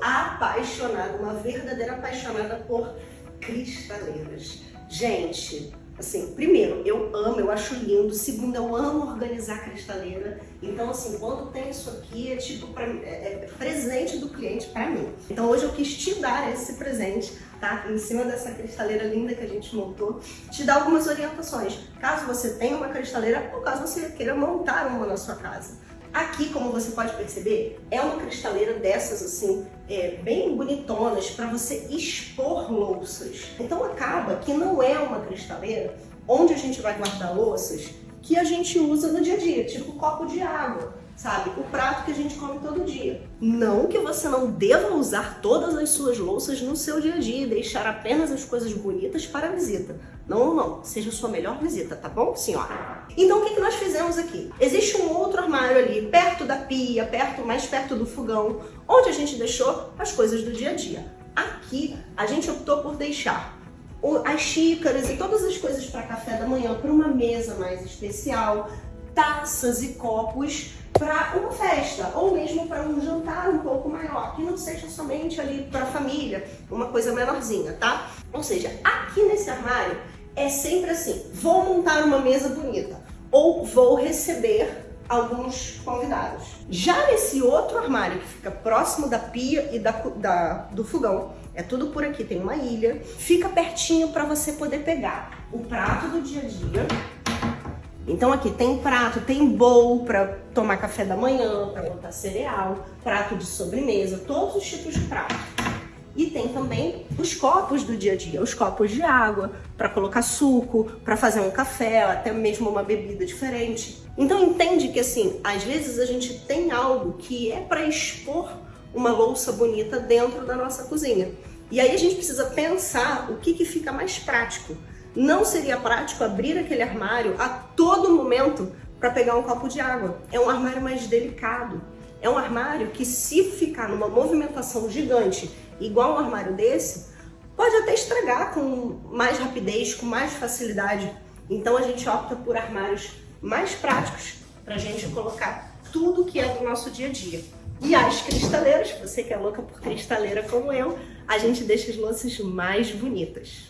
apaixonada, uma verdadeira apaixonada por cristaleiras. Gente, assim, primeiro, eu amo, eu acho lindo. Segundo, eu amo organizar cristaleira. Então, assim, quando tem isso aqui, é tipo pra, é, é presente do cliente para mim. Então, hoje eu quis te dar esse presente, tá? Em cima dessa cristaleira linda que a gente montou, te dar algumas orientações. Caso você tenha uma cristaleira ou caso você queira montar uma na sua casa. Aqui, como você pode perceber, é uma cristaleira dessas assim, é, bem bonitonas para você expor louças. Então acaba que não é uma cristaleira onde a gente vai guardar louças que a gente usa no dia a dia, tipo copo de água sabe? O prato que a gente come todo dia. Não que você não deva usar todas as suas louças no seu dia a dia e deixar apenas as coisas bonitas para a visita. Não, não. Seja a sua melhor visita, tá bom, senhora? Então, o que, que nós fizemos aqui? Existe um armário ali, perto da pia, perto, mais perto do fogão, onde a gente deixou as coisas do dia a dia. Aqui, a gente optou por deixar as xícaras e todas as coisas para café da manhã para uma mesa mais especial, taças e copos para uma festa ou mesmo para um jantar um pouco maior, que não seja somente ali para a família, uma coisa menorzinha, tá? Ou seja, aqui nesse armário é sempre assim, vou montar uma mesa bonita ou vou receber alguns convidados. Já nesse outro armário que fica próximo da pia e da, da do fogão, é tudo por aqui, tem uma ilha, fica pertinho para você poder pegar o prato do dia a dia, então aqui tem prato, tem bowl para tomar café da manhã, para botar cereal, prato de sobremesa, todos os tipos de prato. E tem também os copos do dia a dia, os copos de água, para colocar suco, para fazer um café, até mesmo uma bebida diferente. Então entende que assim, às vezes a gente tem algo que é para expor uma louça bonita dentro da nossa cozinha. E aí a gente precisa pensar o que, que fica mais prático. Não seria prático abrir aquele armário a todo momento para pegar um copo de água. É um armário mais delicado. É um armário que se ficar numa movimentação gigante, igual um armário desse, pode até estragar com mais rapidez, com mais facilidade. Então a gente opta por armários mais práticos para a gente colocar tudo que é do nosso dia a dia. E as cristaleiras, você que é louca por cristaleira como eu, a gente deixa as louças mais bonitas.